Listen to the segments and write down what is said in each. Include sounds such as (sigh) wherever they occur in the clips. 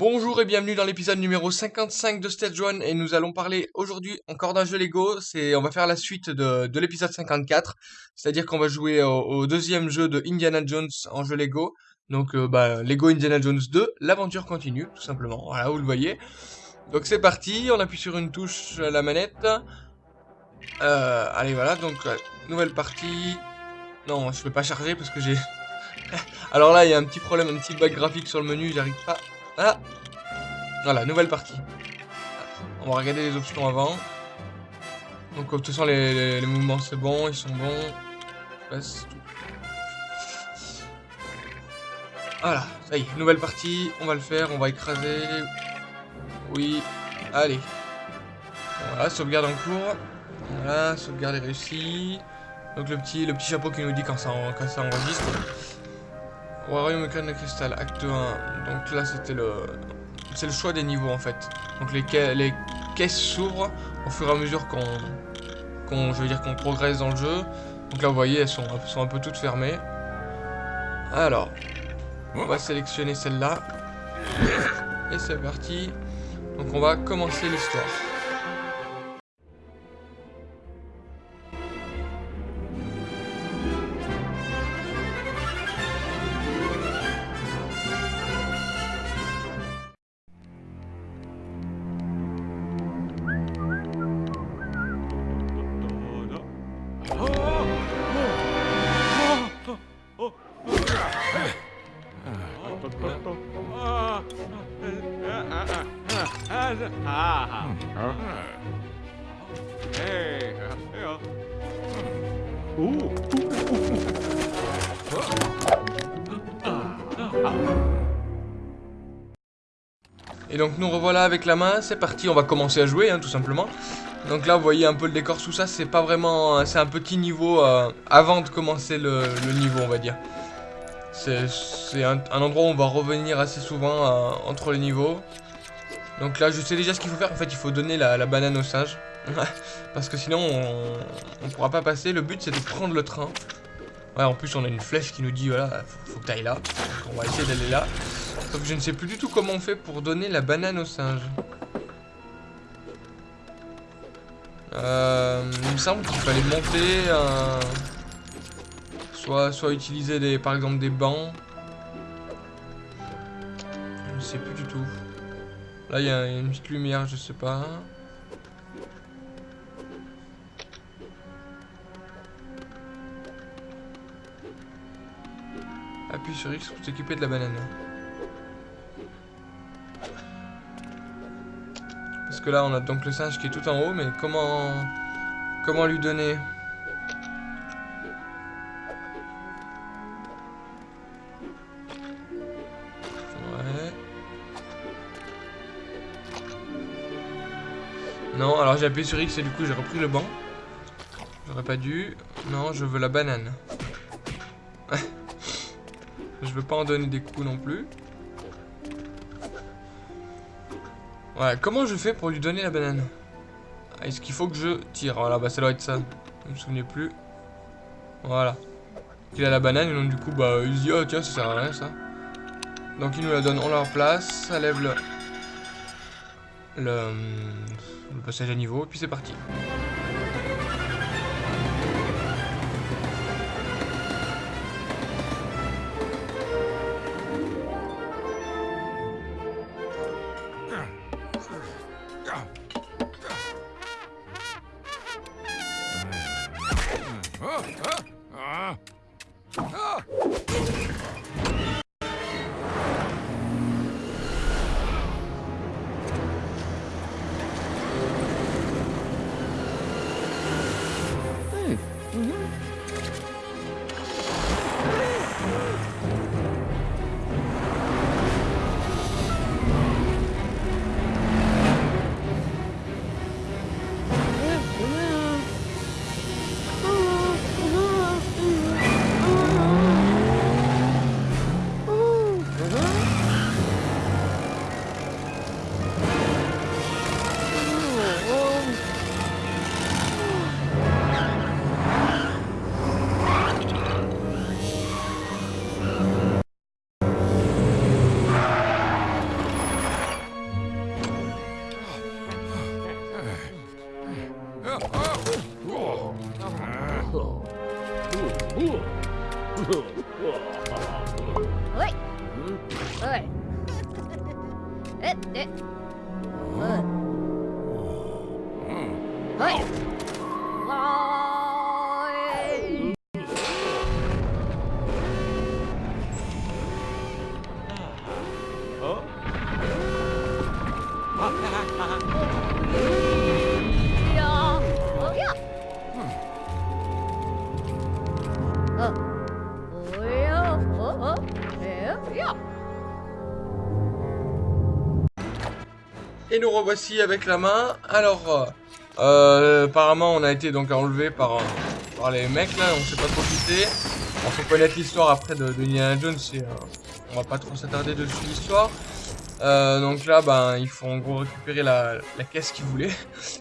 Bonjour et bienvenue dans l'épisode numéro 55 de Stage 1 et nous allons parler aujourd'hui encore d'un jeu Lego, c'est on va faire la suite de, de l'épisode 54, c'est-à-dire qu'on va jouer au, deuxième jeu de Indiana Jones en jeu Lego, donc euh, bah, Lego Indiana Jones 2, l'aventure continue tout simplement, voilà vous le voyez. Donc c'est parti, on appuie sur une touche la manette, euh, allez voilà donc euh, nouvelle partie, non je peux pas charger parce que j'ai... (laughs) Alors là il y a un petit problème, un petit bug graphique sur le menu, j'arrive pas ah Voilà, nouvelle partie. On va regarder les options avant. Donc, de toute façon, les, mouvements, c'est bon, ils sont bons. Voilà, ça y est, nouvelle partie, on va le faire, on va écraser. Oui, allez. Voilà, sauvegarde en cours. Voilà, sauvegarde est réussie. Donc le petit, le petit chapeau qui nous dit quand ça, quand ça enregistre. Royaume de cristal, acte 1. Donc là, c'était le... C'est le choix des niveaux, en fait. Donc les, les caisses s'ouvrent au fur et à mesure qu'on... je veux dire qu'on progresse dans le jeu. Donc là, vous voyez, elles elles sont un peu toutes fermées. Alors, on va sélectionner celle-là. Et c'est parti. Donc on va commencer l'histoire. Donc nous revoilà avec la main, c'est parti, on va commencer à jouer hein, tout simplement. Donc là vous voyez un peu le décor, tout ça, c'est pas vraiment, c'est un petit niveau euh, avant de commencer le, niveau on va dire. C'est un, endroit où on va revenir assez souvent euh, entre les niveaux. Donc là je sais déjà ce qu'il faut faire, en fait il faut donner la, banane au singe. (laughs) Parce que sinon on, on pourra pas passer, le but c'est de prendre le train. Ouais en plus on a une flèche qui nous dit voilà, faut, faut que t'ailles là. Donc on va essayer d'aller là. Sauf que je ne sais plus du tout comment on fait pour donner la banane au singe. Euh, il me semble qu'il fallait monter. Soit, soit utiliser des, par exemple des bancs. Je ne sais plus du tout. Là il y, a une petite lumière, je sais pas. Appuie sur X pour s'occuper de la banane. Que là, on a donc le singe qui est tout en haut, mais comment... Comment lui donner? Ouais. Non, alors j'ai appuyé sur X et du coup j'ai repris le banc. J'aurais pas dû. Non, je veux la banane. (laughs) je veux pas en donner des coups non plus. Ouais, comment je fais pour lui donner la banane? Est-ce qu'il faut que je tire? Voilà, bah ça doit être ça. Je me souvenais plus. Voilà. Il a la banane et donc du coup, bah, il se dit, oh tiens, ça sert à rien ça. Donc il nous la donne en leur place, ça lève le, le, le passage à niveau, et puis c'est parti. 哎，哎，哎，哎，哎，哎，哎，Oh. Uh. Et nous revoici avec la main. Alors, euh, euh, apparemment, on a été donc enlevé par, par les mecs là. On s'est pas trop. On faut connaître l'histoire après de, de Jones. Et, euh, on va pas trop s'attarder dessus l'histoire. Euh, donc là, ben, il faut en gros récupérer la, la caisse qu'ils voulaient.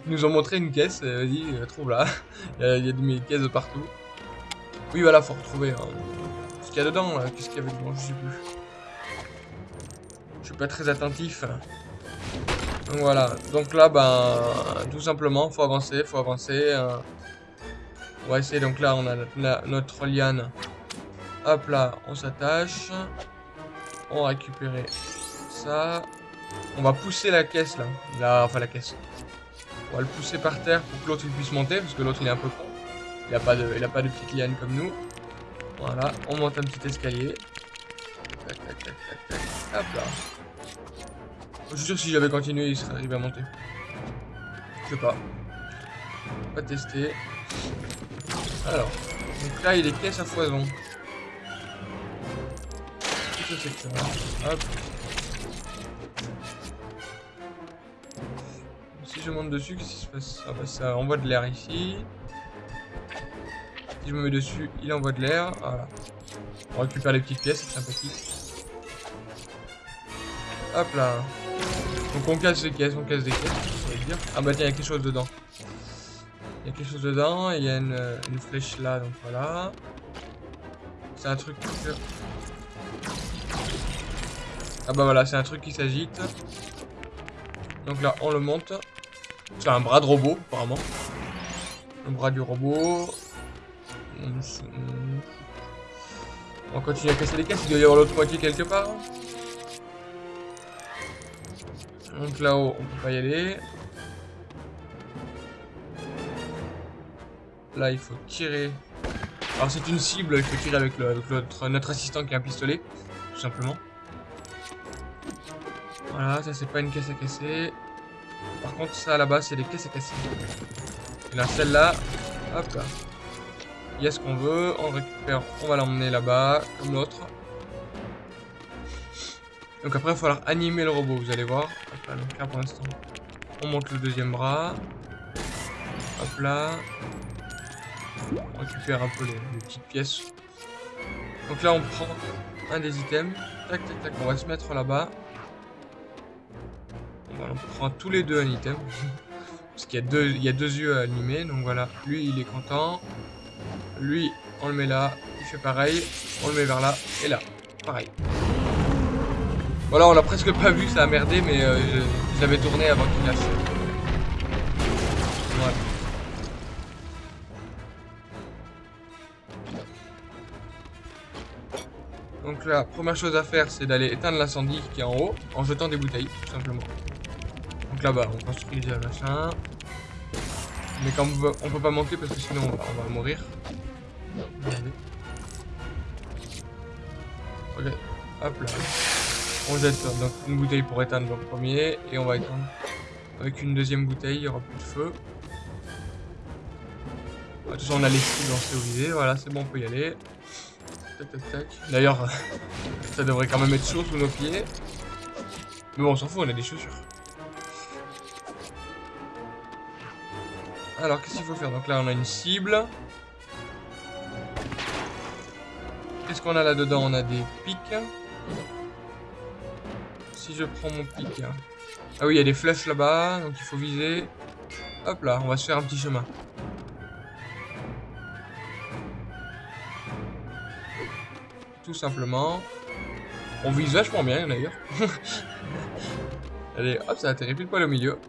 Ils nous ont montré une caisse. Vas-y, trouve-la. (laughs) Il y a, il y a des caisses partout. Oui, voilà, il faut retrouver. Hein ce qu'il y a dedans, là. Qu'est-ce qu'il y avait dedans, je sais plus. Je suis pas très attentif. Donc voilà, donc là, ben, tout simplement, faut avancer, faut avancer. euh. On va essayer, donc là, on a notre, liane. Hop là, on s'attache. On va récupérer ça. On va pousser la caisse là. là. Enfin, la caisse. On va le pousser par terre pour que l'autre puisse monter, parce que l'autre il est un peu con. Il a pas de, il a pas de petite liane comme nous. Voilà, on monte un petit escalier. Tac, tac, tac, tac, tac. Hop là. Je suis sûr que si j'avais continué, il serait arrivé à monter. Je sais pas. Pas tester. Alors. Donc là, il des caisses à foison. Hop. Si je monte dessus, qu'est-ce qui se passe? Ah bah ça envoie de l'air ici. Je me mets dessus, il envoie de l'air. Voilà. On récupère les petites pièces, c'est sympathique. Hop là. Donc on casse les caisses, on casse des caisses, dire. Ah bah tiens, il y a quelque chose dedans. Il y a quelque chose dedans, il y a une, euh, flèche là, donc voilà. C'est un truc. Ah bah voilà, c'est un truc qui s'agite. Donc là, on le monte. C'est un bras de robot, apparemment. Le bras du robot. On continue à casser les caisses, il doit y avoir l'autre moitié quelque part. Donc là-haut, on peut pas y aller. Là, il faut tirer. Alors c'est une cible, il faut tirer avec, notre assistant qui a un pistolet, tout simplement. Voilà, ça c'est pas une caisse à casser. Par contre, ça là-bas, c'est des caisses à casser. Et là, celle-là, hop là. Il y a ce qu'on veut, on récupère, on va l'emmener là-bas, comme l'autre. Donc après, il va falloir animer le robot, vous allez voir. Donc là pour l'instant, on monte le deuxième bras. Hop là. On récupère un peu les, petites pièces. Donc là, on prend un des items. Tac, tac, tac, on va se mettre là-bas. On prend tous les deux un item. (laughs) Parce qu'il y, a deux- y a deux yeux à animer. Donc voilà, lui, il est content. Lui, on le met là. Il fait pareil. On le met vers là. Et là, pareil. Voilà, on l'a presque pas vu, ça a merdé, mais euh, tourné avant qu'il lâche. Voilà. Donc la première chose à faire, c'est d'aller éteindre l'incendie qui est en haut, en jetant des bouteilles, tout simplement. Donc là-bas, on construit déjà machin. Mais quand on, peut- pas monter parce que sinon on va mourir. Hop là. On jette donc une bouteille pour éteindre le premier et on va éteindre avec une deuxième bouteille, il y aura plus de feu. De toute façon, on a les au visé, voilà, c'est bon, on peut y aller. Tac, tac, tac. D'ailleurs, (laughs) ça devrait quand même être chaud sous nos pieds. Mais bon, on s'en fout, on a des chaussures. Alors, qu'est-ce qu'il faut faire? Donc là, on a une cible. Qu'est-ce qu'on a là-dedans? On a des pics. Si je prends mon pic... Ah oui, il y a des flèches là-bas, donc il faut viser. Hop là, on va se faire un petit chemin. Tout simplement. On vise vachement bien d'ailleurs. (laughs) Allez, hop, ça atterrit pile poil au milieu.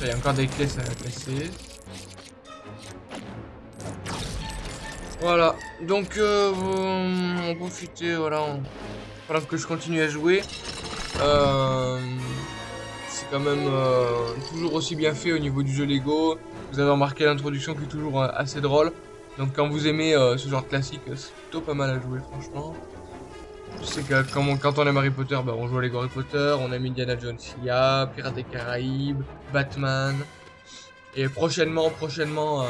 Il y a encore des clés à casser. Voilà, donc euh, on profiter, voilà, pendant que je continue à jouer. Euh, c'est quand même euh, toujours aussi bien fait au niveau du jeu Lego. Vous avez remarqué l'introduction qui est toujours euh, assez drôle. Donc quand vous aimez ce genre de classique, c'est plutôt pas mal à jouer franchement. Je sais que quand on, aime Harry Potter, bah, on joue à Lego Harry Potter, on aime Indiana Jones, il y a Pirates des Caraïbes, Batman, et prochainement, prochainement,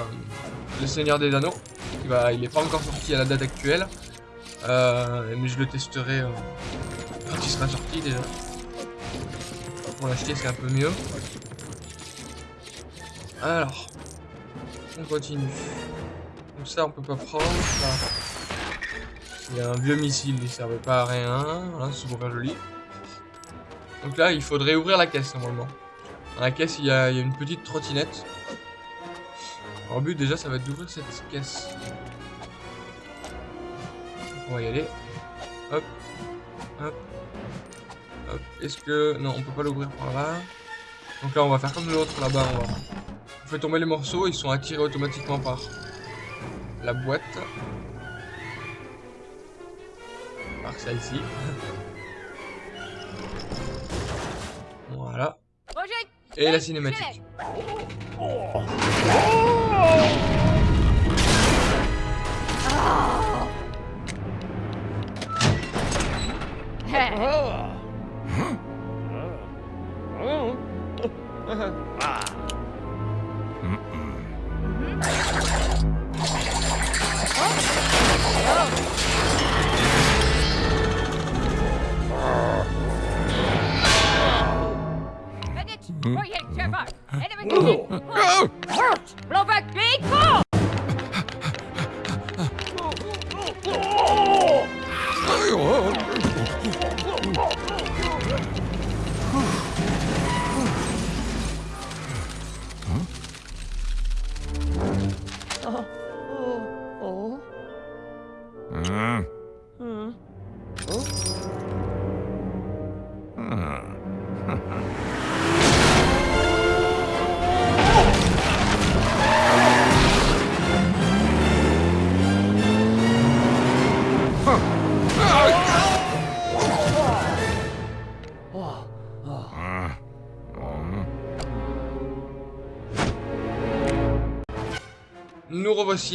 Le Seigneur des Anneaux, il, va, est pas encore sorti à la date actuelle, mais je le testerai quand il sera sorti déjà. Pour l'acheter, c'est un peu mieux. Alors, on continue. Donc ça, on peut pas prendre. Il y a un vieux missile, il servait pas à rien. Voilà, c'est super joli. Donc là, il faudrait ouvrir la caisse normalement. Dans la caisse, il y a une petite trottinette. Alors, le but déjà, ça va être d'ouvrir cette caisse. On va y aller. Hop. Hop. Hop. Est-ce que... Non, on peut pas l'ouvrir par là. Donc là, on va faire comme l'autre là-bas. On, va... on fait tomber les morceaux. Ils sont attirés automatiquement par la boîte. Par ça ici. (laughs) voilà. Et la cinématique. Oh! (laughs) Uh-huh. Mm-hmm. Projekt Szefa! (laughs) Enemy oh. Blow back, big cool!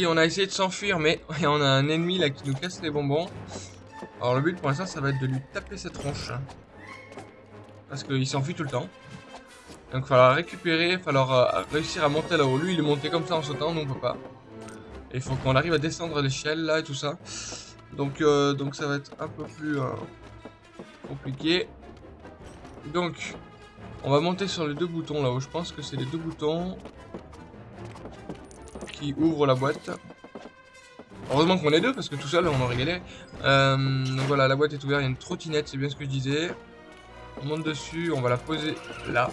On a essayé de s'enfuir, mais (laughs) on a un ennemi là qui nous casse les bonbons. Alors le but pour l'instant, ça va être de lui taper cette tronche. Parce qu'il s'enfuit tout le temps. Donc il falloir récupérer, il falloir euh, réussir à monter là-haut. Lui, il est monté comme ça en sautant, nous on peut pas. Et il faut qu'on arrive à descendre l'échelle là et tout ça. Donc, euh, donc ça va être un peu plus euh, compliqué. Donc, on va monter sur les deux boutons là-haut. Je pense que c'est les deux boutons ouvre la boîte. Heureusement qu'on est deux, parce que tout seul, on aurait galéré. Euh, donc voilà, la boîte est ouverte, il y a une trottinette, c'est bien ce que je disais. On monte dessus, on va la poser là.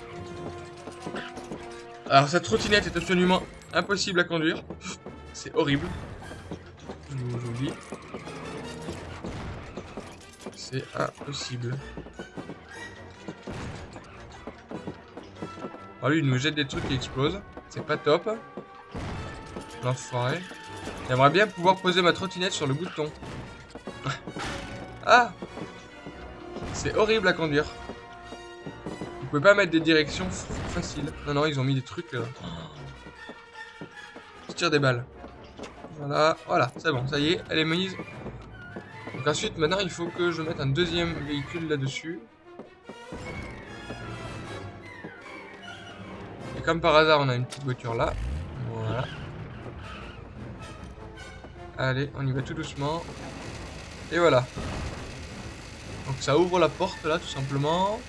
Alors cette trottinette est absolument impossible à conduire. C'est horrible. Je vous dis. C'est impossible. Alors lui, il nous jette des trucs qui explosent. C'est pas top. L'enfoiré. J'aimerais bien pouvoir poser ma trottinette sur le bouton. ah C'est horrible à conduire. Vous pouvez pas mettre des directions faciles. Non, non, ils ont mis des trucs... là. Je tire des balles. Voilà, voilà, c'est bon, ça y est, elle est mise. Donc ensuite, maintenant, il faut que je mette un deuxième véhicule là-dessus. Et comme par hasard, on a une petite voiture là. Allez, on y va tout doucement. Et voilà. Donc ça ouvre la porte là, tout simplement.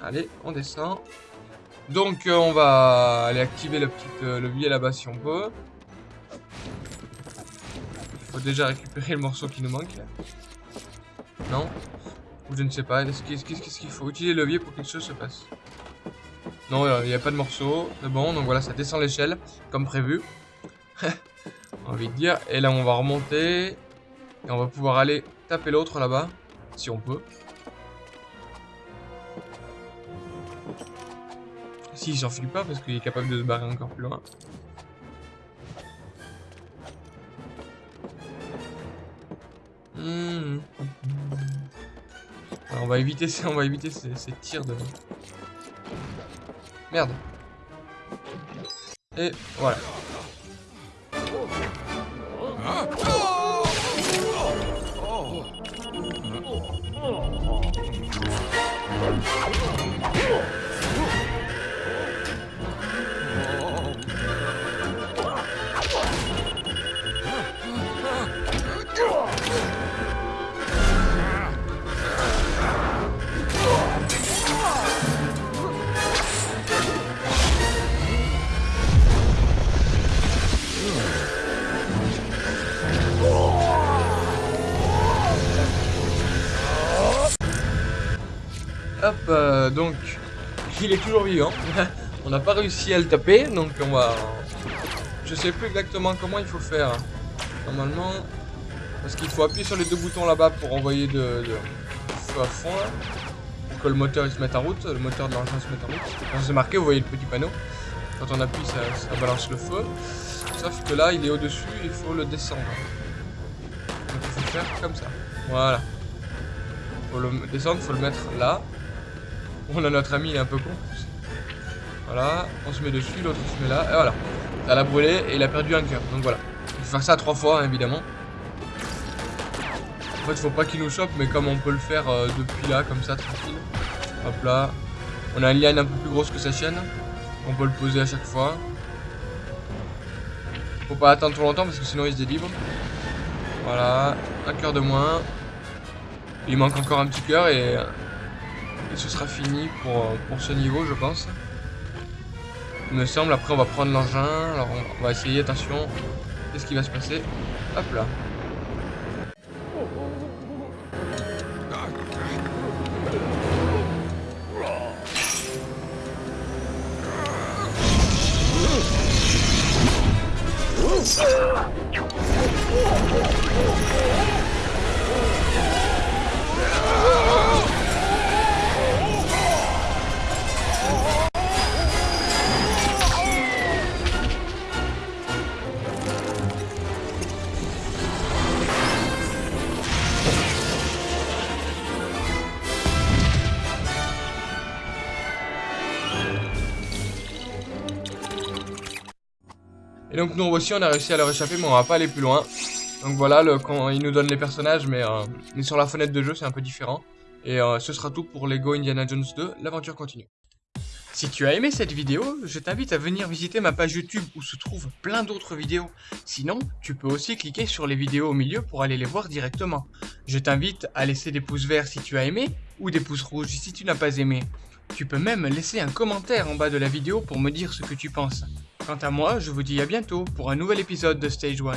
Allez, on descend. Donc euh, on va aller activer le petit euh, levier là-bas si on peut. Il faut déjà récupérer le morceau qui nous manque. Non Ou je ne sais pas. Qu'est-ce qu'il faut Utiliser le levier pour que quelque chose se passe? Non, il n'y a pas de morceau. C'est bon, donc voilà, ça descend l'échelle, comme prévu. (laughs) envie de dire. Et là, on va remonter. Et on va pouvoir aller taper l'autre là-bas, si on peut. Si, il s'enfuit pas parce qu'il est capable de se barrer encore plus loin. Hmm. Alors, on va éviter, on va éviter ces, ces tirs de... Merde. Et voilà. Hop, euh, donc, il est toujours vivant. (laughs) on n'a pas réussi à le taper, donc on va... Je sais plus exactement comment il faut faire. Normalement, parce qu'il faut appuyer sur les deux boutons là-bas pour envoyer de, feu à fond. Pour que le moteur se mette en route, le moteur de l'engin se mette en route. C'est marqué, vous voyez le petit panneau. Quand on appuie, ça, balance le feu. Sauf que là, il est au-dessus, il faut le descendre. Donc il faut faire comme ça. Voilà. Faut le descendre, faut le mettre là. On a notre ami, il est un peu con. Voilà, on se met dessus, l'autre se met là, et voilà. Ça l'a brûlé et il a perdu un cœur. Donc voilà. Il faut faire ça trois fois, évidemment. En fait, faut pas qu'il nous chope, mais comme on peut le faire euh, depuis là, comme ça, tranquille. Hop là. On a une liane un peu plus grosse que sa chaîne. On peut le poser à chaque fois. Faut pas attendre trop longtemps parce que sinon il se délivre. Voilà, un cœur de moins. Il manque encore un petit cœur et, ce sera fini pour, pour ce niveau, je pense. Il me semble, après on va prendre l'engin. Alors on, va essayer, attention. Qu'est-ce qui va se passer? Hop là. Donc nous aussi on a réussi à leur échapper mais on va pas aller plus loin. Donc voilà, le, quand il nous donne les personnages mais, euh, mais sur la fenêtre de jeu c'est un peu différent. Et euh, ce sera tout pour Lego Indiana Jones 2, l'aventure continue. Si tu as aimé cette vidéo, je t'invite à venir visiter ma page YouTube où se trouvent plein d'autres vidéos. Sinon, tu peux aussi cliquer sur les vidéos au milieu pour aller les voir directement. Je t'invite à laisser des pouces verts si tu as aimé ou des pouces rouges si tu n'as pas aimé. Tu peux même laisser un commentaire en bas de la vidéo pour me dire ce que tu penses. Quant à moi, je vous dis à bientôt pour un nouvel épisode de Stage 1.